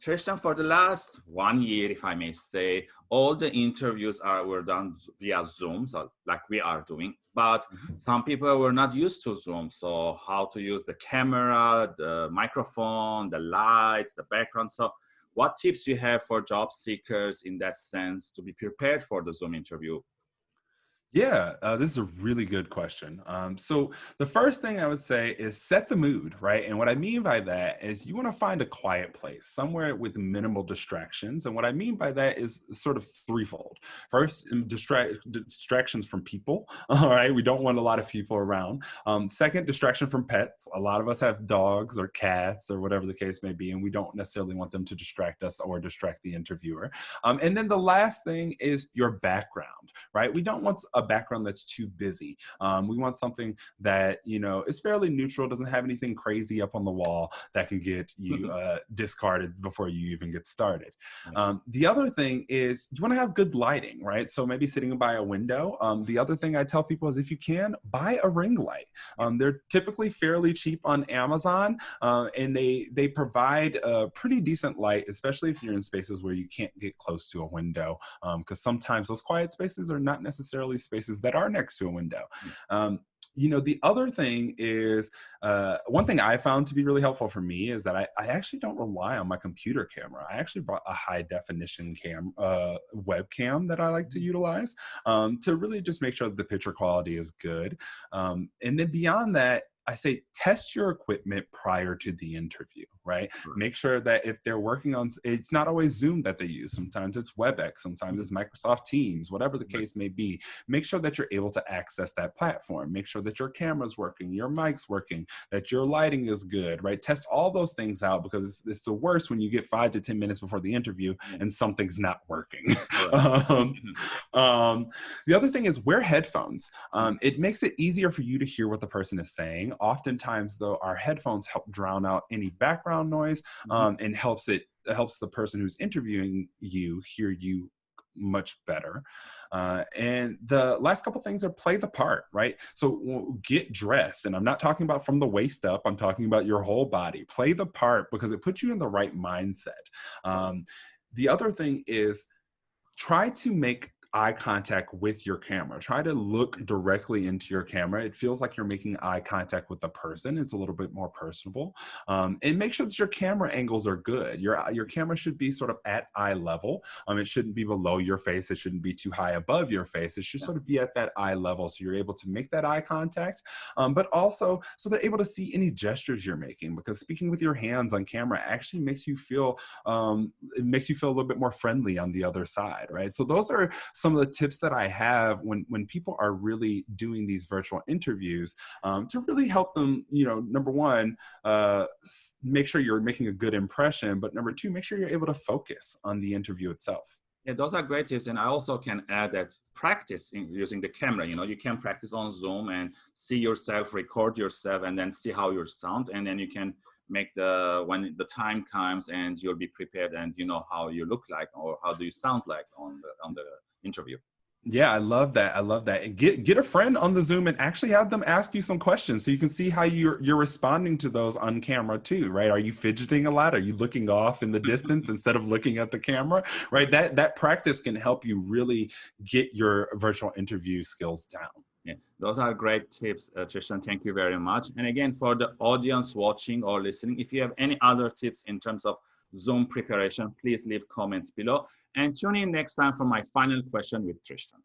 Tristan, for the last one year, if I may say, all the interviews are were done via Zoom, so like we are doing. But mm -hmm. some people were not used to Zoom, so how to use the camera, the microphone, the lights, the background. So, what tips you have for job seekers in that sense to be prepared for the Zoom interview? Yeah, uh, this is a really good question. Um, so the first thing I would say is set the mood, right? And what I mean by that is you want to find a quiet place, somewhere with minimal distractions. And what I mean by that is sort of threefold. First, distract distractions from people. All right, we don't want a lot of people around. Um, second, distraction from pets. A lot of us have dogs or cats or whatever the case may be, and we don't necessarily want them to distract us or distract the interviewer. Um, and then the last thing is your background, right? We don't want a background that's too busy. Um, we want something that, you know, is fairly neutral, doesn't have anything crazy up on the wall that can get you uh, discarded before you even get started. Um, the other thing is you want to have good lighting, right? So maybe sitting by a window. Um, the other thing I tell people is if you can, buy a ring light. Um, they're typically fairly cheap on Amazon uh, and they, they provide a pretty decent light, especially if you're in spaces where you can't get close to a window. Because um, sometimes those quiet spaces are not necessarily spaces that are next to a window. Mm. Um, you know, the other thing is, uh, one thing I found to be really helpful for me is that I, I, actually don't rely on my computer camera. I actually brought a high definition cam, uh, webcam that I like to mm. utilize um, to really just make sure that the picture quality is good. Um, and then beyond that, I say test your equipment prior to the interview, right? Sure. Make sure that if they're working on, it's not always Zoom that they use. Sometimes it's WebEx, sometimes it's Microsoft Teams, whatever the case may be. Make sure that you're able to access that platform. Make sure that your camera's working, your mic's working, that your lighting is good, right? Test all those things out because it's, it's the worst when you get five to 10 minutes before the interview and something's not working. um, mm-hmm. um, the other thing is wear headphones. Um, it makes it easier for you to hear what the person is saying Oftentimes, though, our headphones help drown out any background noise mm-hmm. um, and helps it helps the person who's interviewing you hear you much better. Uh, and the last couple things are play the part, right? So get dressed. And I'm not talking about from the waist up, I'm talking about your whole body. Play the part because it puts you in the right mindset. Um, the other thing is try to make eye contact with your camera. Try to look directly into your camera. It feels like you're making eye contact with the person. It's a little bit more personable. Um, and make sure that your camera angles are good. Your, your camera should be sort of at eye level. Um, it shouldn't be below your face. It shouldn't be too high above your face. It should sort of be at that eye level so you're able to make that eye contact, um, but also so they're able to see any gestures you're making because speaking with your hands on camera actually makes you feel, um, it makes you feel a little bit more friendly on the other side, right? So those are some of the tips that I have when, when people are really doing these virtual interviews um, to really help them, you know, number one, uh, make sure you're making a good impression, but number two, make sure you're able to focus on the interview itself. Yeah, those are great tips. And I also can add that practice in using the camera. You know, you can practice on Zoom and see yourself, record yourself, and then see how you sound. And then you can make the, when the time comes and you'll be prepared and you know how you look like or how do you sound like on the, on the interview. Yeah, I love that. I love that. And get get a friend on the Zoom and actually have them ask you some questions so you can see how you're you're responding to those on camera too, right? Are you fidgeting a lot? Are you looking off in the distance instead of looking at the camera? Right? That that practice can help you really get your virtual interview skills down. Yeah, those are great tips, uh, Tristan. Thank you very much. And again, for the audience watching or listening, if you have any other tips in terms of Zoom preparation, please leave comments below and tune in next time for my final question with Tristan.